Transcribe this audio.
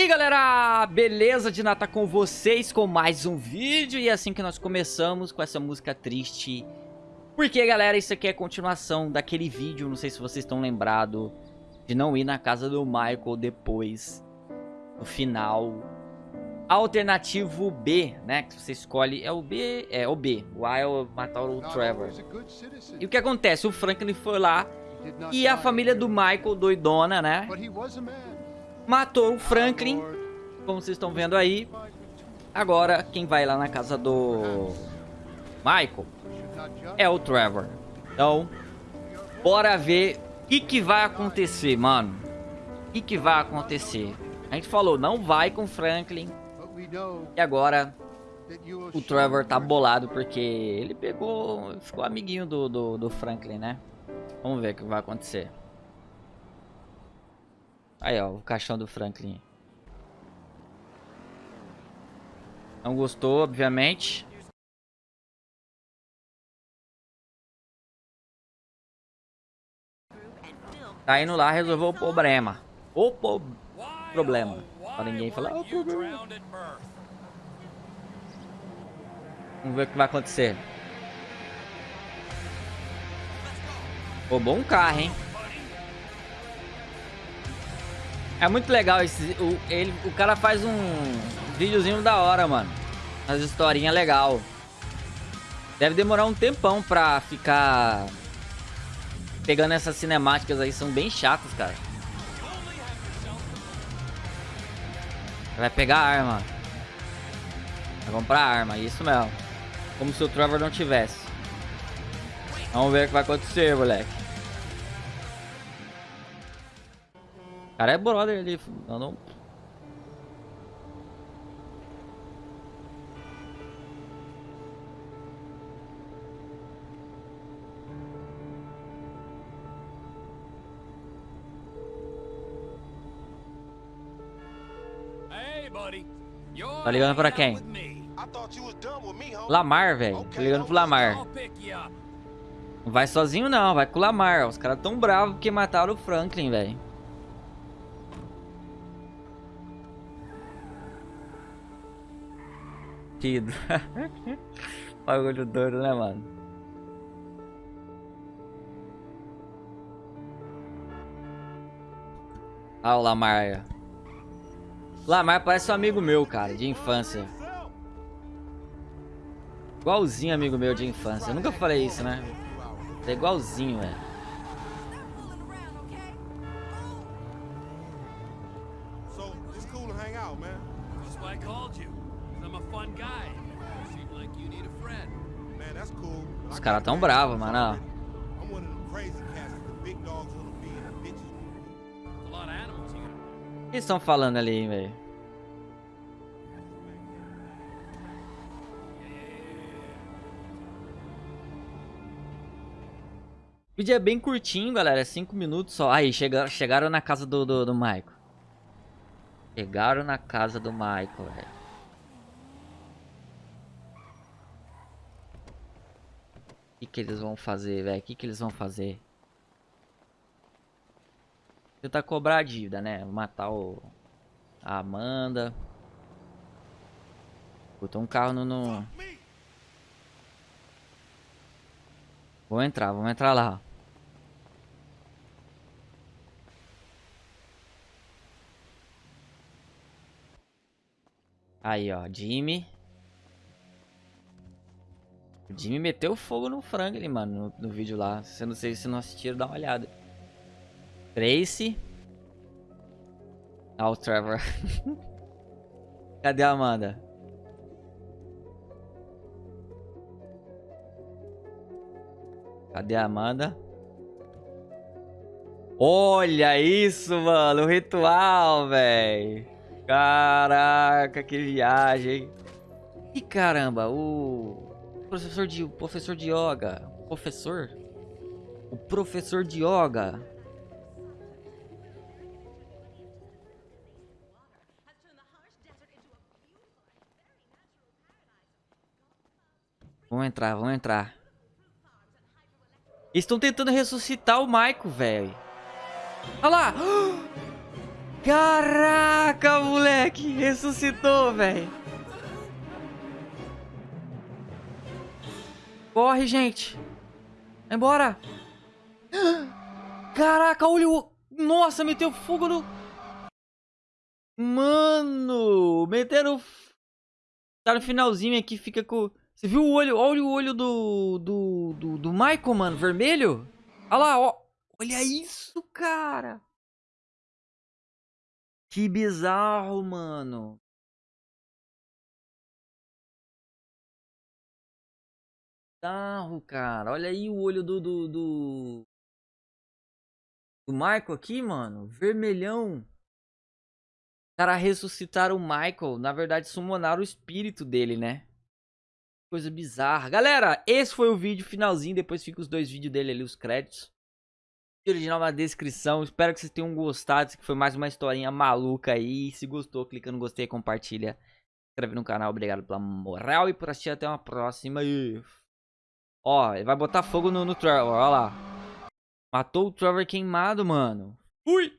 E aí galera, beleza? De nata com vocês com mais um vídeo. E é assim que nós começamos com essa música triste. Porque galera, isso aqui é a continuação daquele vídeo. Não sei se vocês estão lembrados De não ir na casa do Michael depois No final. Alternativo B, né, que você escolhe. É o B, é o B. O A é o matar o Trevor E o que acontece? O Franklin foi lá E a família do Michael, doidona, né matou o Franklin, como vocês estão vendo aí. Agora, quem vai lá na casa do Michael é o Trevor. Então, bora ver o que, que vai acontecer, mano. O que, que vai acontecer? A gente falou, não vai com Franklin. E agora, o Trevor tá bolado porque ele pegou, ficou amiguinho do, do, do Franklin, né? Vamos ver o que vai acontecer. Aí, ó, o caixão do Franklin. Não gostou, obviamente. Tá indo lá resolver o problema. O po problema. Pra ninguém falar, o problema. Vamos ver o que vai acontecer. Roubou um carro, hein? É muito legal esse. O, ele, o cara faz um videozinho da hora, mano. As historinhas legal. Deve demorar um tempão pra ficar pegando essas cinemáticas aí, são bem chatas, cara. Vai pegar a arma. Vai comprar arma, isso mesmo. Como se o Trevor não tivesse. Vamos ver o que vai acontecer, moleque. Cara é brother ali. Eu não... Tá ligando pra quem? Lamar, velho. Tá ligando pro Lamar. Não vai sozinho não, vai com o Lamar. Os caras tão bravos porque mataram o Franklin, velho. Sentido. Bagulho doido, né, mano? Ah, o Lamar. Lamar parece um amigo meu, cara, de infância. Igualzinho amigo meu de infância. Eu nunca falei isso, né? É igualzinho, velho. Os caras tão bravos, mano. O que estão falando ali, velho? O vídeo é bem curtinho, galera. É 5 minutos só. Aí, chegaram, chegaram na casa do, do, do Michael. Chegaram na casa do Michael, velho. Que, que eles vão fazer, velho? O que, que eles vão fazer? Tentar cobrar a dívida, né? Matar o... A Amanda. Botou um carro no... no... Vou entrar, vamos entrar lá. Aí, ó, Jimmy. O Jimmy meteu fogo no Franklin, mano, no, no vídeo lá. Se não sei se não assistiram, dá uma olhada. Tracy. Ah, o Trevor. Cadê a Amanda? Cadê a Amanda? Olha isso, mano. O ritual, velho. Caraca, que viagem. E caramba, o professor de, professor de yoga. Professor? O professor de yoga. Vamos entrar, vamos entrar. Estão tentando ressuscitar o Michael, velho. Olha lá! Caraca, moleque! Ressuscitou, velho. Corre, gente. Vai embora. Caraca, olha o... Nossa, meteu fogo no... Mano, meteram... Tá no finalzinho aqui, fica com... Você viu o olho? Olha o olho do... Do, do, do Michael, mano, vermelho. Olha lá, ó. Olha isso, cara. Que bizarro, mano. Bizarro, cara. Olha aí o olho do... Do, do... do Michael aqui, mano. Vermelhão cara ressuscitaram o Michael. Na verdade, summonaram o espírito dele, né? Coisa bizarra. Galera, esse foi o vídeo finalzinho. Depois fica os dois vídeos dele ali, os créditos. O original na descrição. Espero que vocês tenham gostado. Isso aqui foi mais uma historinha maluca aí. Se gostou, clica no gostei, compartilha. Se inscreve no canal. Obrigado pela moral e por assistir. Até uma próxima. Ó, ele vai botar fogo no, no Trevor. Olha lá. Matou o Trevor queimado, mano. Fui!